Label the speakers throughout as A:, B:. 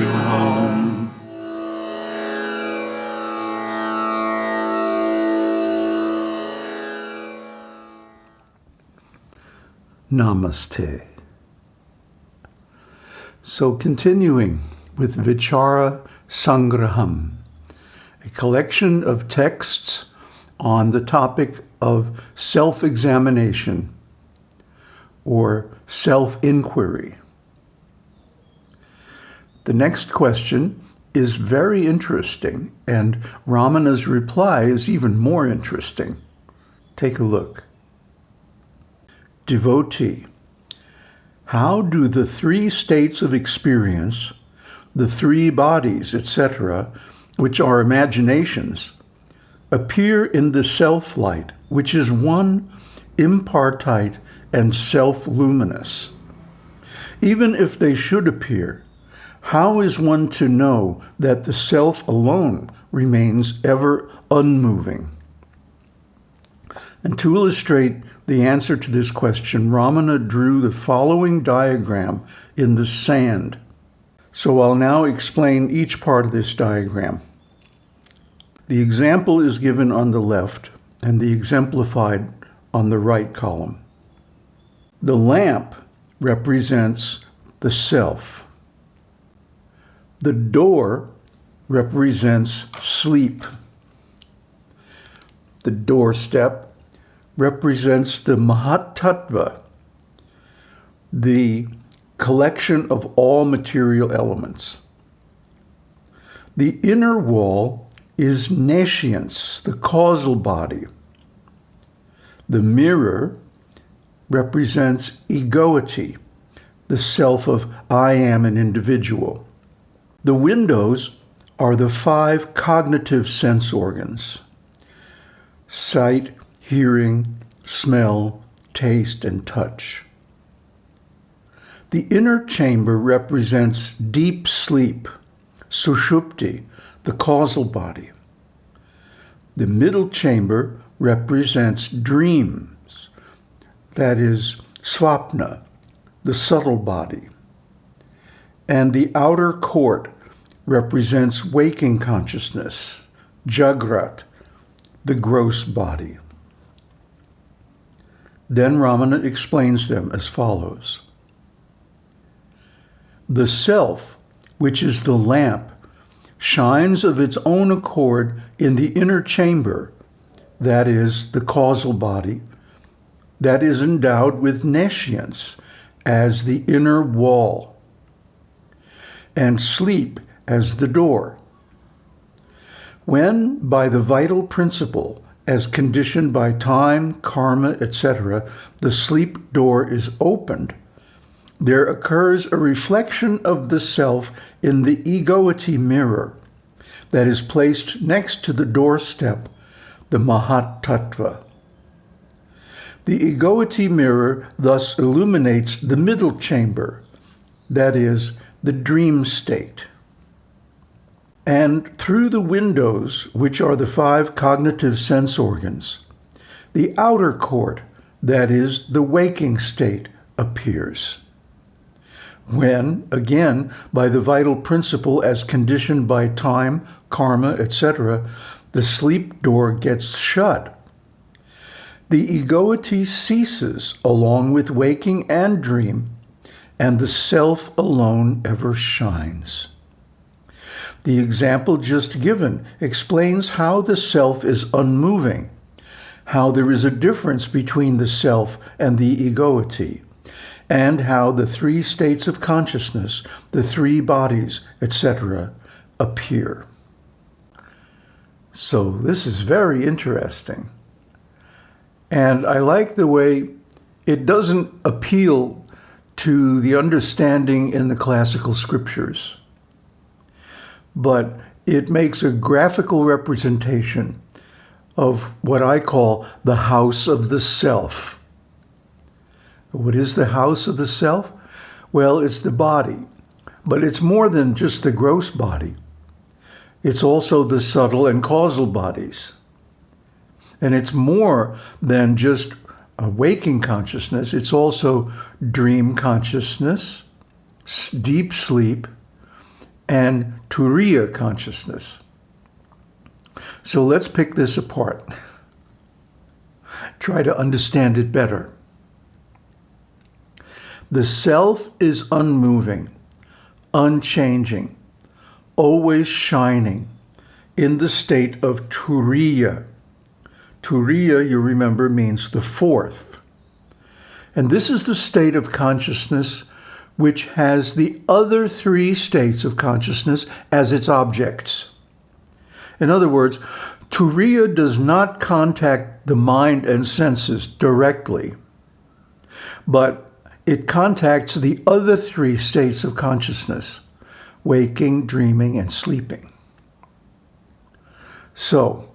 A: you home.
B: Namaste. So continuing with Vichara Sangraham, a collection of texts on the topic of self-examination or self-inquiry. The next question is very interesting, and Ramana's reply is even more interesting. Take a look. Devotee, how do the three states of experience, the three bodies, etc., which are imaginations, appear in the self-light, which is one, impartite, and self-luminous? Even if they should appear, how is one to know that the self alone remains ever unmoving? And to illustrate the answer to this question, Ramana drew the following diagram in the sand. So I'll now explain each part of this diagram. The example is given on the left and the exemplified on the right column. The lamp represents the self. The door represents sleep. The doorstep represents the Mahatattva, the collection of all material elements. The inner wall is nescience, the causal body. The mirror represents egoity, the self of I am an individual. The windows are the five cognitive sense organs, sight, hearing, smell, taste, and touch. The inner chamber represents deep sleep, sushupti, the causal body. The middle chamber represents dreams, that is, svapna, the subtle body and the outer court represents waking consciousness, Jagrat, the gross body. Then Ramana explains them as follows. The self, which is the lamp, shines of its own accord in the inner chamber, that is, the causal body, that is endowed with nescience as the inner wall and sleep as the door. When, by the vital principle, as conditioned by time, karma, etc., the sleep door is opened, there occurs a reflection of the self in the egoity mirror that is placed next to the doorstep, the Mahat Tattva. The egoity mirror thus illuminates the middle chamber, that is, the dream state. And through the windows, which are the five cognitive sense organs, the outer court, that is, the waking state, appears. When, again, by the vital principle as conditioned by time, karma, etc., the sleep door gets shut, the egoity ceases along with waking and dream, and the self alone ever shines. The example just given explains how the self is unmoving, how there is a difference between the self and the egoity, and how the three states of consciousness, the three bodies, etc., appear. So this is very interesting. And I like the way it doesn't appeal to the understanding in the classical scriptures. But it makes a graphical representation of what I call the house of the self. What is the house of the self? Well, it's the body, but it's more than just the gross body. It's also the subtle and causal bodies. And it's more than just a waking consciousness. It's also dream consciousness, deep sleep, and Turiya consciousness. So let's pick this apart. Try to understand it better. The self is unmoving, unchanging, always shining in the state of Turiya. Turiya, you remember, means the fourth. And this is the state of consciousness which has the other three states of consciousness as its objects. In other words, Turiya does not contact the mind and senses directly, but it contacts the other three states of consciousness, waking, dreaming, and sleeping. So,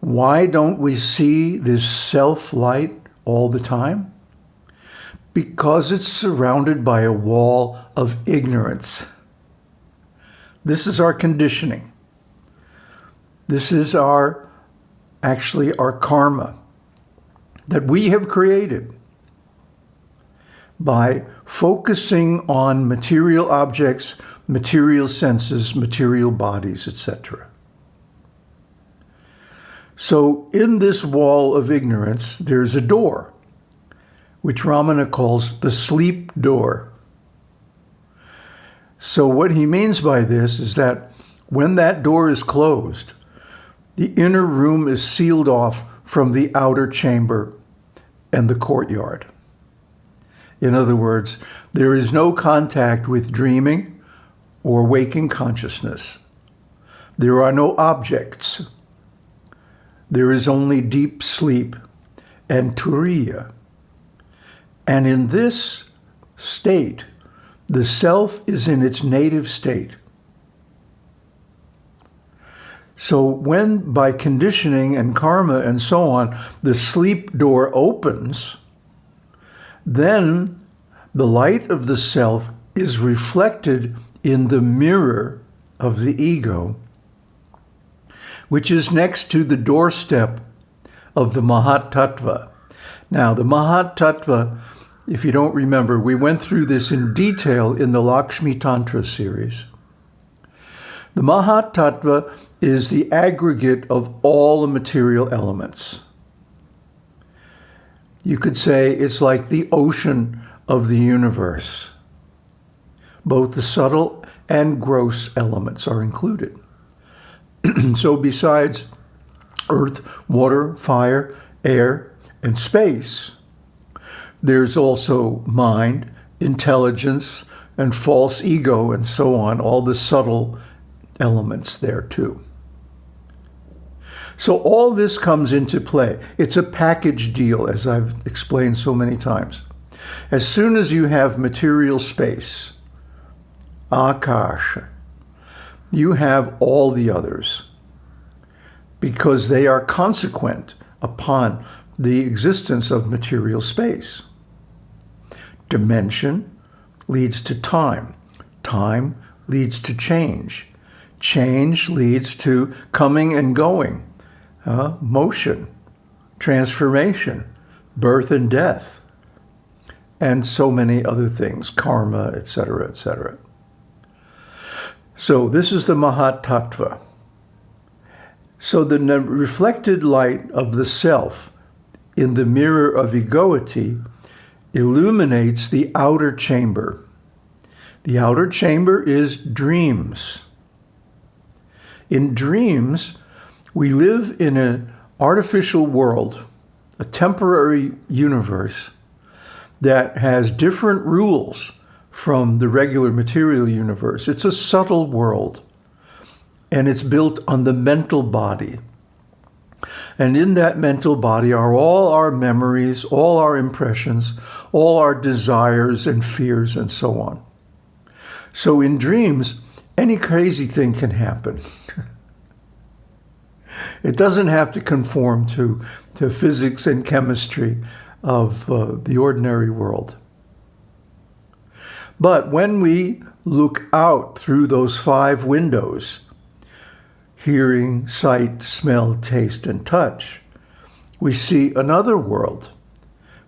B: why don't we see this self-light all the time? Because it's surrounded by a wall of ignorance. This is our conditioning. This is our, actually our karma that we have created by focusing on material objects, material senses, material bodies, etc. So in this wall of ignorance, there's a door, which Ramana calls the sleep door. So what he means by this is that when that door is closed, the inner room is sealed off from the outer chamber and the courtyard. In other words, there is no contact with dreaming or waking consciousness. There are no objects. There is only deep sleep and turiya. And in this state, the self is in its native state. So when by conditioning and karma and so on, the sleep door opens, then the light of the self is reflected in the mirror of the ego, which is next to the doorstep of the Mahat Tattva. Now, the Mahat Tattva, if you don't remember, we went through this in detail in the Lakshmi Tantra series. The Mahat Tattva is the aggregate of all the material elements. You could say it's like the ocean of the universe. Both the subtle and gross elements are included. so besides earth, water, fire, air, and space, there's also mind, intelligence, and false ego, and so on, all the subtle elements there too. So all this comes into play. It's a package deal, as I've explained so many times. As soon as you have material space, akash, you have all the others because they are consequent upon the existence of material space. Dimension leads to time. Time leads to change. Change leads to coming and going, uh, motion, transformation, birth and death, and so many other things, karma, etc., etc. So this is the Mahat Tattva. So the reflected light of the self in the mirror of egoity illuminates the outer chamber. The outer chamber is dreams. In dreams, we live in an artificial world, a temporary universe that has different rules from the regular material universe. It's a subtle world, and it's built on the mental body. And in that mental body are all our memories, all our impressions, all our desires and fears and so on. So in dreams, any crazy thing can happen. it doesn't have to conform to, to physics and chemistry of uh, the ordinary world. But when we look out through those five windows, hearing, sight, smell, taste, and touch, we see another world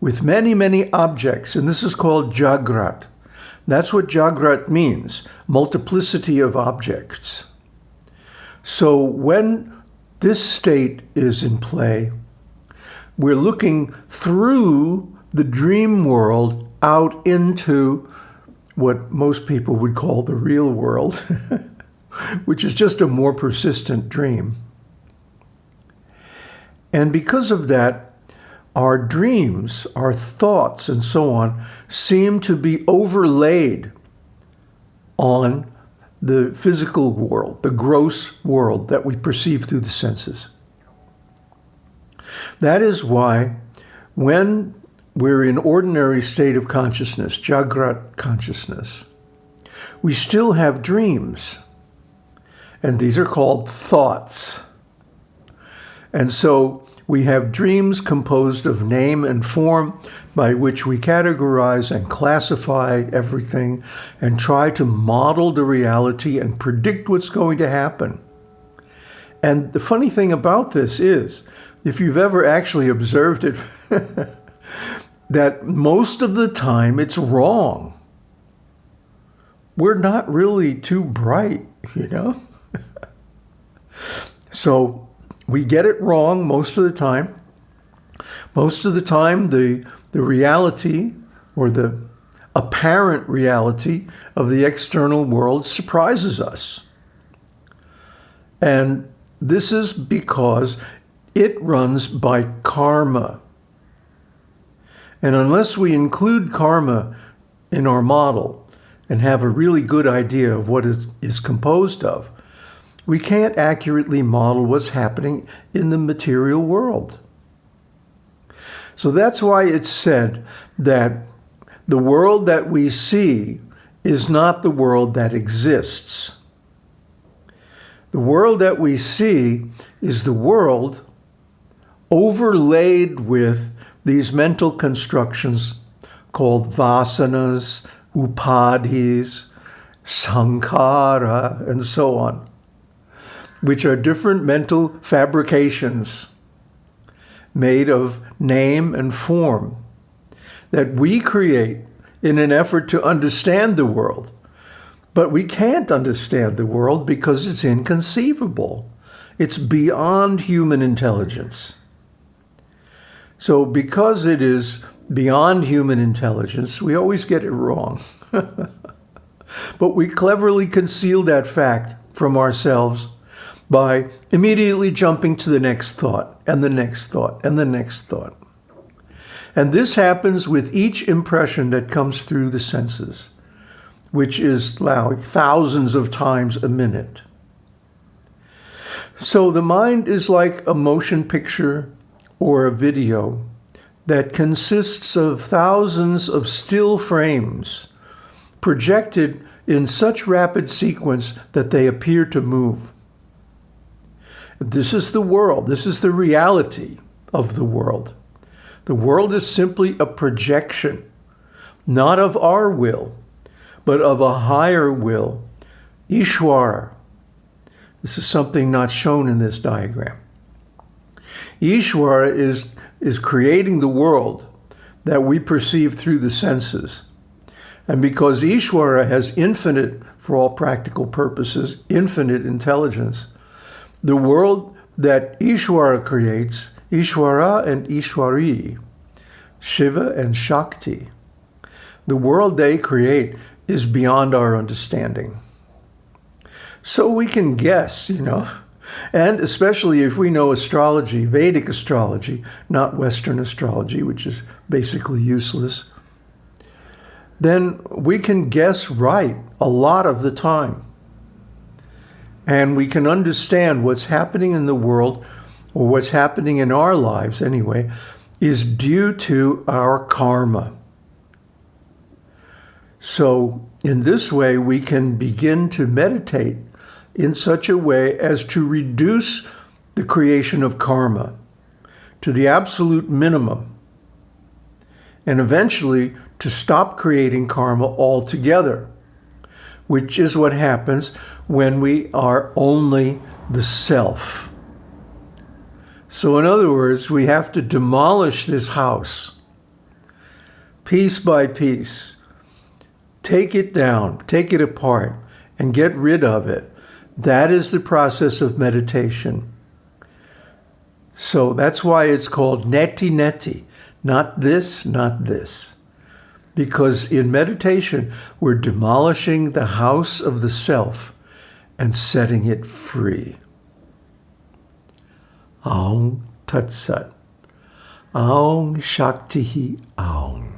B: with many, many objects, and this is called Jagrat. That's what Jagrat means, multiplicity of objects. So when this state is in play, we're looking through the dream world out into what most people would call the real world, which is just a more persistent dream. And because of that, our dreams, our thoughts, and so on seem to be overlaid on the physical world, the gross world that we perceive through the senses. That is why when we're in ordinary state of consciousness, Jagrat consciousness, we still have dreams. And these are called thoughts. And so we have dreams composed of name and form by which we categorize and classify everything and try to model the reality and predict what's going to happen. And the funny thing about this is, if you've ever actually observed it, that most of the time it's wrong. We're not really too bright, you know? So we get it wrong most of the time. Most of the time, the, the reality or the apparent reality of the external world surprises us. And this is because it runs by karma. And unless we include karma in our model and have a really good idea of what it is composed of, we can't accurately model what's happening in the material world. So that's why it's said that the world that we see is not the world that exists. The world that we see is the world overlaid with these mental constructions called vasanas, upadhis, sankhara, and so on which are different mental fabrications made of name and form that we create in an effort to understand the world. But we can't understand the world because it's inconceivable. It's beyond human intelligence. So because it is beyond human intelligence, we always get it wrong. but we cleverly conceal that fact from ourselves by immediately jumping to the next thought and the next thought and the next thought. And this happens with each impression that comes through the senses, which is like thousands of times a minute. So the mind is like a motion picture or a video that consists of thousands of still frames projected in such rapid sequence that they appear to move. This is the world. This is the reality of the world. The world is simply a projection, not of our will, but of a higher will, Ishwara. This is something not shown in this diagram. Ishwara is, is creating the world that we perceive through the senses. And because Ishwara has infinite, for all practical purposes, infinite intelligence, the world that Ishwara creates, Ishwara and Ishwari, Shiva and Shakti, the world they create is beyond our understanding. So we can guess, you know, and especially if we know astrology, Vedic astrology, not Western astrology, which is basically useless, then we can guess right a lot of the time and we can understand what's happening in the world or what's happening in our lives anyway is due to our karma. So in this way, we can begin to meditate in such a way as to reduce the creation of karma to the absolute minimum and eventually to stop creating karma altogether which is what happens when we are only the self. So in other words, we have to demolish this house piece by piece take it down, take it apart, and get rid of it. That is the process of meditation. So that's why it's called neti neti. Not this, not this. Because in meditation, we're demolishing the house of the self and setting it free. Aum Tat Sat. Aum Shakti Aum.